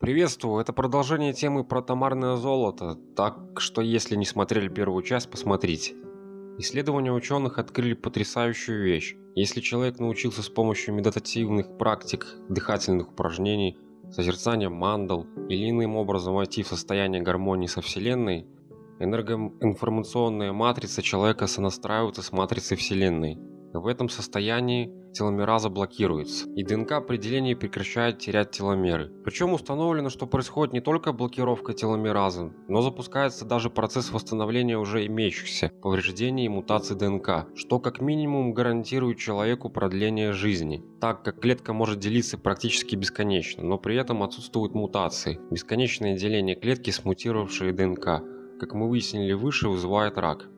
Приветствую, это продолжение темы про тамарное золото, так что если не смотрели первую часть, посмотрите. Исследования ученых открыли потрясающую вещь. Если человек научился с помощью медитативных практик, дыхательных упражнений, созерцания мандал или иным образом войти в состояние гармонии со Вселенной, энергоинформационная матрица человека сонастраивается с матрицей Вселенной. В этом состоянии теломераза блокируется, и ДНК при делении прекращает терять теломеры. Причем установлено, что происходит не только блокировка теломеразы, но запускается даже процесс восстановления уже имеющихся повреждений и мутаций ДНК, что как минимум гарантирует человеку продление жизни, так как клетка может делиться практически бесконечно, но при этом отсутствуют мутации. Бесконечное деление клетки с мутировавшей ДНК, как мы выяснили выше, вызывает рак.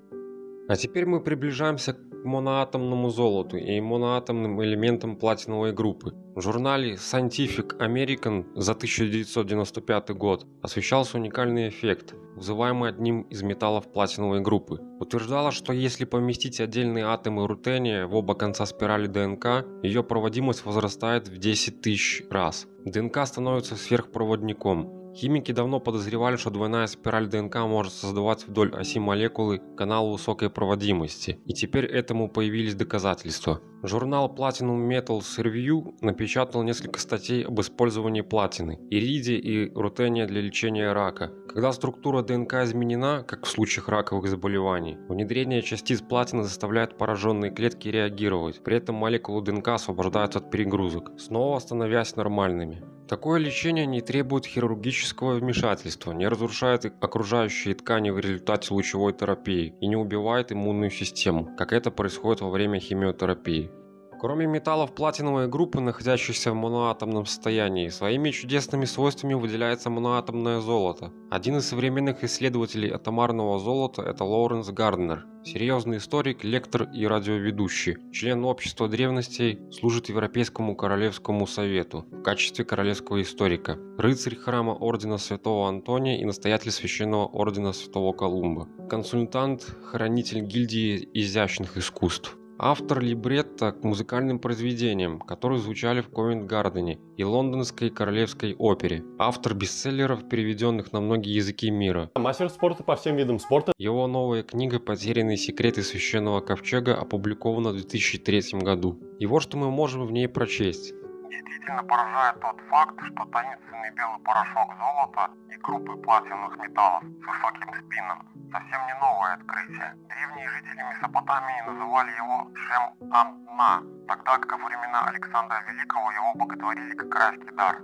А теперь мы приближаемся к моноатомному золоту и моноатомным элементам платиновой группы. В журнале Scientific American за 1995 год освещался уникальный эффект, вызываемый одним из металлов платиновой группы. Утверждалось, что если поместить отдельные атомы рутения в оба конца спирали ДНК, ее проводимость возрастает в 10 тысяч раз. ДНК становится сверхпроводником, Химики давно подозревали, что двойная спираль ДНК может создавать вдоль оси молекулы канал высокой проводимости, и теперь этому появились доказательства. Журнал Platinum Metals Review напечатал несколько статей об использовании платины, иридия и рутения для лечения рака. Когда структура ДНК изменена, как в случаях раковых заболеваний, внедрение частиц платины заставляет пораженные клетки реагировать, при этом молекулы ДНК освобождаются от перегрузок, снова становясь нормальными. Такое лечение не требует хирургического вмешательства, не разрушает окружающие ткани в результате лучевой терапии и не убивает иммунную систему, как это происходит во время химиотерапии. Кроме металлов платиновой группы, находящихся в моноатомном состоянии, своими чудесными свойствами выделяется моноатомное золото. Один из современных исследователей атомарного золота – это Лоуренс Гарднер. Серьезный историк, лектор и радиоведущий. Член общества древностей, служит Европейскому Королевскому Совету в качестве королевского историка. Рыцарь храма Ордена Святого Антония и настоятель Священного Ордена Святого Колумба. Консультант, хранитель гильдии изящных искусств. Автор либретто к музыкальным произведениям, которые звучали в Ковент-Гардене и Лондонской королевской опере. Автор бестселлеров, переведенных на многие языки мира. Мастер спорта по всем видам спорта. Его новая книга «Потерянные секреты священного ковчега» опубликована в 2003 году. И вот что мы можем в ней прочесть. Действительно поражает тот факт, что таинственный белый порошок золота и группы платиновых металлов с высоким спином совсем не новое открытие. Древние жители Месопотамии называли его Шем-Ан-На, тогда как во времена Александра Великого его боготворили как райский дар.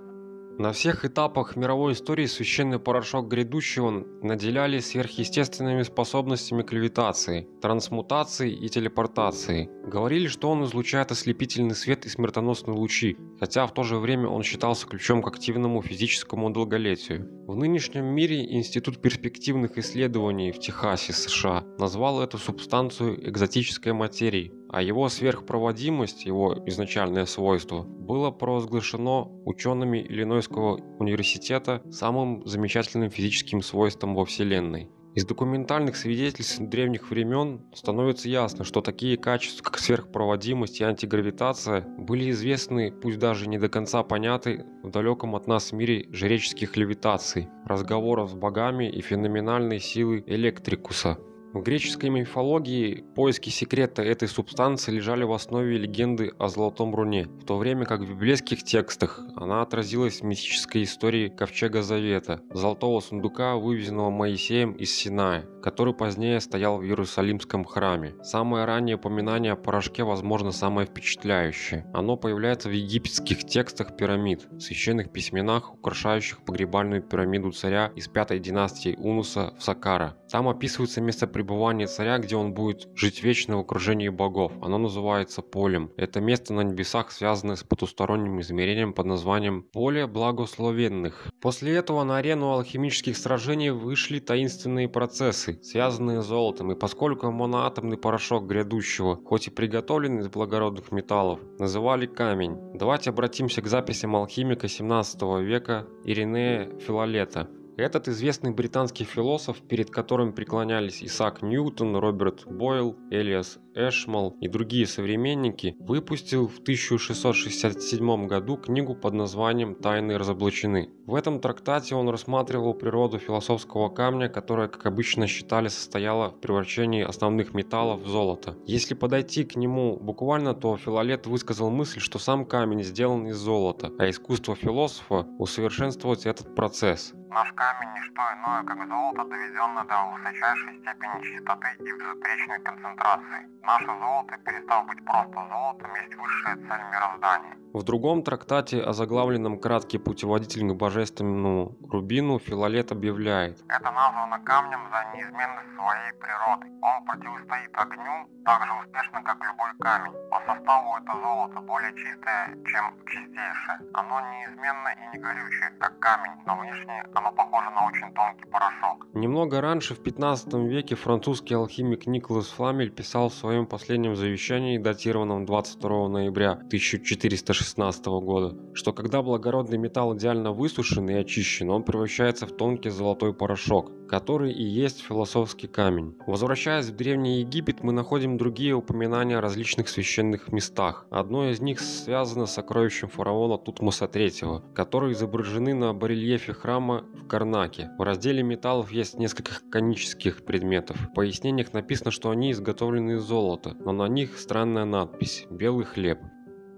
На всех этапах мировой истории священный порошок грядущего наделяли сверхъестественными способностями к левитации, трансмутации и телепортации. Говорили, что он излучает ослепительный свет и смертоносные лучи, хотя в то же время он считался ключом к активному физическому долголетию. В нынешнем мире Институт перспективных исследований в Техасе, США, назвал эту субстанцию экзотической материей, а его сверхпроводимость, его изначальное свойство, было провозглашено учеными Иллинойского университета самым замечательным физическим свойством во Вселенной. Из документальных свидетельств древних времен становится ясно, что такие качества, как сверхпроводимость и антигравитация, были известны, пусть даже не до конца поняты, в далеком от нас мире жреческих левитаций, разговоров с богами и феноменальной силы электрикуса, в греческой мифологии поиски секрета этой субстанции лежали в основе легенды о Золотом Руне, в то время как в библейских текстах она отразилась в мистической истории Ковчега Завета, золотого сундука, вывезенного Моисеем из Синая, который позднее стоял в Иерусалимском храме. Самое раннее упоминание о порошке, возможно, самое впечатляющее. Оно появляется в египетских текстах пирамид, священных письменах, украшающих погребальную пирамиду царя из пятой династии Унуса в Сакара. Там описывается место пребывание царя, где он будет жить вечно в окружении богов. Оно называется полем. Это место на небесах, связанное с потусторонним измерением под названием «Поле благословенных». После этого на арену алхимических сражений вышли таинственные процессы, связанные с золотом, и поскольку моноатомный порошок грядущего, хоть и приготовлен из благородных металлов, называли камень. Давайте обратимся к записям алхимика 17 века Иринея Филолета. Этот известный британский философ, перед которым преклонялись Исаак Ньютон, Роберт Бойл, Элиас Эшмал и другие современники, выпустил в 1667 году книгу под названием «Тайны разоблачены». В этом трактате он рассматривал природу философского камня, которая, как обычно считали, состояла в превращении основных металлов в золото. Если подойти к нему буквально, то Филолет высказал мысль, что сам камень сделан из золота, а искусство философа – усовершенствовать этот процесс. Наш камень не что иное, как золото, доведенное до высочайшей степени чистоты и безупречной концентрации. Наше золото, перестав быть просто золотом, есть высшая цель мироздания. В другом трактате, озаглавленном «Краткий путеводитель к божественному рубину», Филолет объявляет Это названо камнем за неизменность своей природы. Он противостоит огню так же успешно, как любой камень. По составу это золото более чистое, чем чистейшее. Оно неизменно и не горючее, как камень, но внешне оно похоже на очень тонкий порошок. Немного раньше, в 15 веке, французский алхимик Николас Фламель писал в своем последнем завещании, датированном 22 ноября 1416 года, что когда благородный металл идеально высушен и очищен, он превращается в тонкий золотой порошок, который и есть философский камень. Возвращаясь в Древний Египет, мы находим другие упоминания о различных священных местах. Одно из них связано с сокровищем фараона Тутмоса III, которые изображены на барельефе храма в Карнаке. В разделе металлов есть несколько конических предметов. В пояснениях написано, что они изготовлены из золота, но на них странная надпись «Белый хлеб».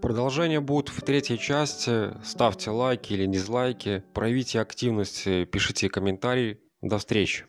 Продолжение будет в третьей части. Ставьте лайки или дизлайки, проявите активность, пишите комментарии. До встречи!